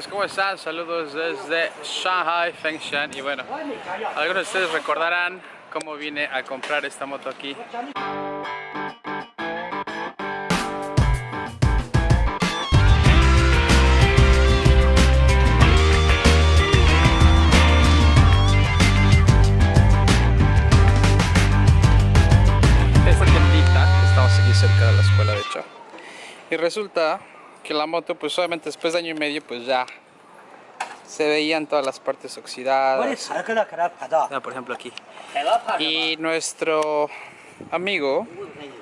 amigos, ¿cómo están? Saludos desde Shanghai, Fengshan Y bueno, algunos de ustedes recordarán cómo vine a comprar esta moto aquí Esta tiendita, estamos aquí cerca de la escuela de hecho Y resulta que la moto pues solamente después de año y medio pues ya se veían todas las partes oxidadas. Ah, por ejemplo aquí. Y nuestro amigo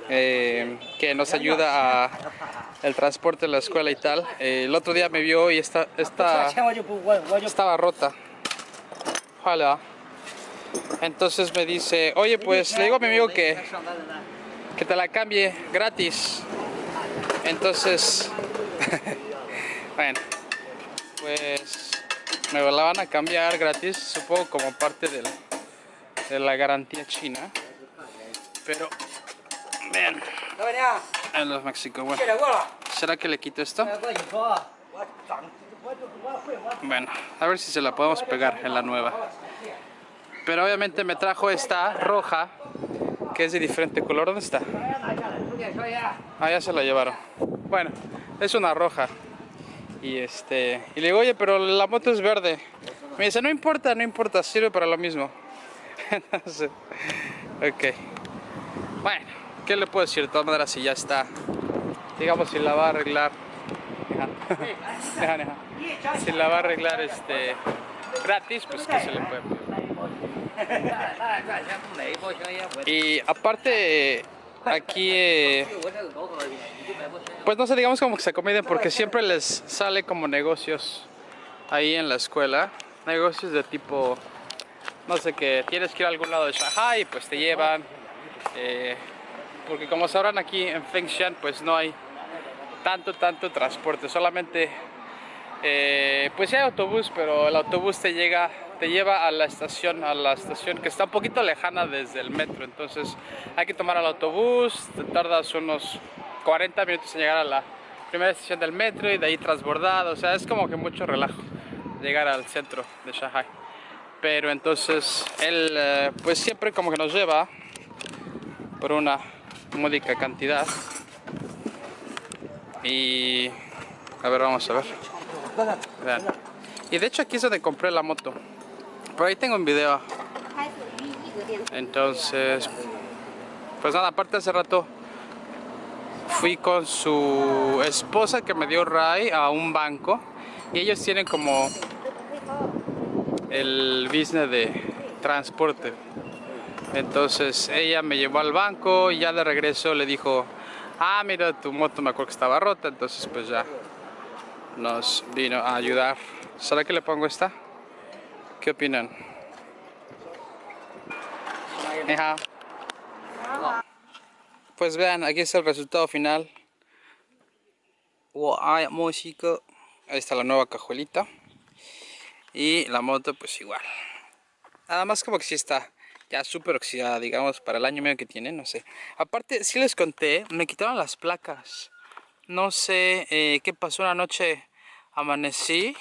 eh, que nos ayuda a el transporte de la escuela y tal eh, el otro día me vio y esta, esta estaba rota. Hola. entonces me dice oye pues le digo a mi amigo que que te la cambie gratis entonces bueno, pues me la van a cambiar gratis, supongo como parte de la, de la garantía china. Pero, vean, en los México, bueno, ¿será que le quito esto? Bueno, a ver si se la podemos pegar en la nueva. Pero obviamente me trajo esta roja, que es de diferente color. ¿Dónde está? Ah, ya se la llevaron. Bueno, es una roja. Y este y le digo, oye, pero la moto es verde. Me dice, no importa, no importa, sirve para lo mismo. Entonces, ok. Bueno, ¿qué le puedo decir? De todas maneras, si ya está, digamos, si la va a arreglar, si la va a arreglar este gratis, pues que se le puede Y aparte, aquí eh, pues no sé digamos como que se acomiden porque siempre les sale como negocios ahí en la escuela. Negocios de tipo no sé que tienes que ir a algún lado de Shanghai pues te llevan eh, porque como sabrán aquí en Fengshan pues no hay tanto tanto transporte solamente eh, pues hay autobús pero el autobús te llega te lleva a la estación, a la estación que está un poquito lejana desde el metro, entonces hay que tomar el autobús, te tardas unos 40 minutos en llegar a la primera estación del metro y de ahí transbordado, o sea, es como que mucho relajo llegar al centro de Shanghai. Pero entonces él eh, pues siempre como que nos lleva por una módica cantidad y a ver, vamos a ver. Vean. Y de hecho aquí es donde compré la moto. Por ahí tengo un video. Entonces, pues nada, aparte hace rato fui con su esposa que me dio Ray a un banco y ellos tienen como el business de transporte. Entonces ella me llevó al banco y ya de regreso le dijo, ah mira tu moto me acuerdo que estaba rota, entonces pues ya nos vino a ayudar. ¿Será que le pongo esta? ¿Qué opinan? Pues vean, aquí está el resultado final. Ahí está la nueva cajuelita. Y la moto pues igual. Nada más como que sí está ya súper oxidada, digamos, para el año medio que tiene, no sé. Aparte, si les conté, me quitaron las placas. No sé eh, qué pasó una noche, amanecí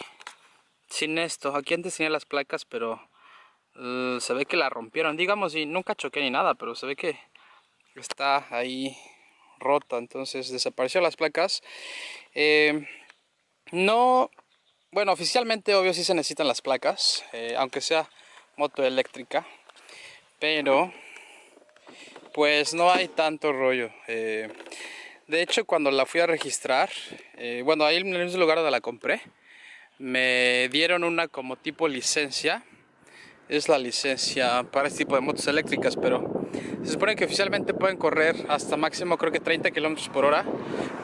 sin esto. Aquí antes tenía las placas, pero se ve que la rompieron. Digamos, y nunca choqué ni nada, pero se ve que está ahí rota. Entonces desapareció las placas. Eh, no, bueno, oficialmente obvio sí se necesitan las placas, eh, aunque sea moto eléctrica. Pero, pues no hay tanto rollo. Eh, de hecho, cuando la fui a registrar, bueno, ahí en el lugar donde la compré, me dieron una como tipo licencia. Es la licencia para este tipo de motos eléctricas pero se supone que oficialmente pueden correr hasta máximo creo que 30 kilómetros por hora.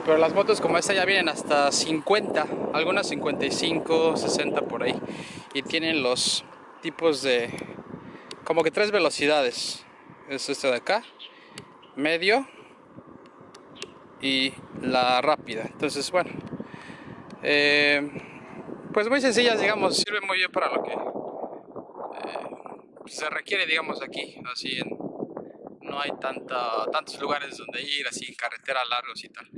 Pero las motos como esta ya vienen hasta 50 algunas 55 60 por ahí. Y tienen los tipos de como que tres velocidades. Es este de acá medio y la rápida. Entonces bueno eh, pues muy sencillas, digamos, sirve muy bien para lo que eh, se requiere, digamos, aquí, así en, no hay tanta, tantos lugares donde ir, así carreteras largos y tal.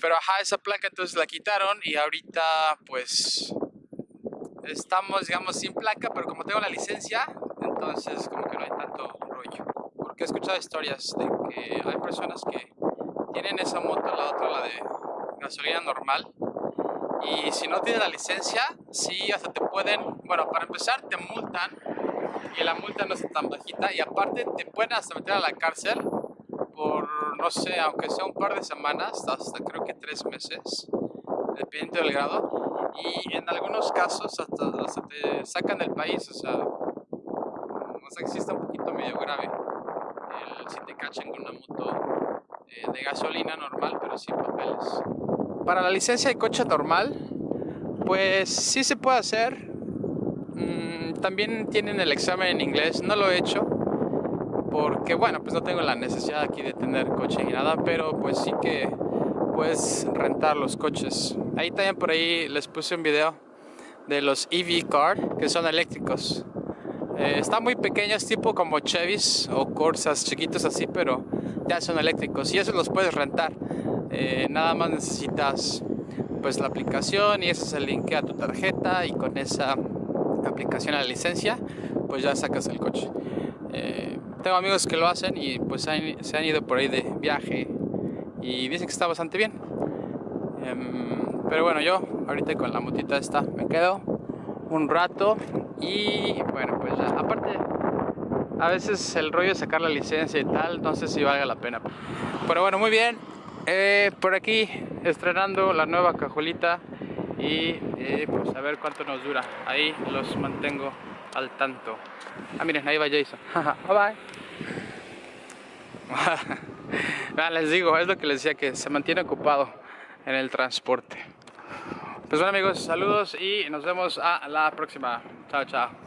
Pero ajá, esa placa entonces la quitaron y ahorita pues estamos, digamos, sin placa, pero como tengo la licencia, entonces como que no hay tanto rollo. Porque he escuchado historias de que hay personas que tienen esa moto, la otra la de gasolina normal, y si no tienes la licencia, sí, hasta te pueden, bueno, para empezar te multan, y la multa no es tan bajita, y aparte te pueden hasta meter a la cárcel por, no sé, aunque sea un par de semanas, hasta creo que tres meses, dependiendo del grado, y en algunos casos hasta, te sacan del país, o sea, o que sí está un poquito medio grave si te cachan con una moto eh, de gasolina normal, pero sin papeles. Para la licencia de coche normal, pues sí se puede hacer. Mm, también tienen el examen en inglés, no lo he hecho porque bueno, pues no tengo la necesidad aquí de tener coche ni nada, pero pues sí que puedes rentar los coches. Ahí también por ahí les puse un video de los EV car que son eléctricos. Eh, están muy pequeños, tipo como Chevys o Corsas chiquitos así, pero ya son eléctricos y esos los puedes rentar. Eh, nada más necesitas pues la aplicación y eso se linkea a tu tarjeta y con esa aplicación a la licencia pues ya sacas el coche. Eh, tengo amigos que lo hacen y pues se han ido por ahí de viaje y dicen que está bastante bien. Em, pero bueno, yo ahorita con la motita esta me quedo un rato y bueno, pues ya, aparte a veces el rollo de sacar la licencia y tal, no sé si valga la pena. Pero bueno, muy bien, eh, por aquí estrenando la nueva cajuelita y eh, pues a ver cuánto nos dura. Ahí los mantengo al tanto. Ah, miren, ahí va Jason. bye bye. les digo, es lo que les decía, que se mantiene ocupado en el transporte. Pues bueno amigos, saludos y nos vemos a la próxima. Chao, chao.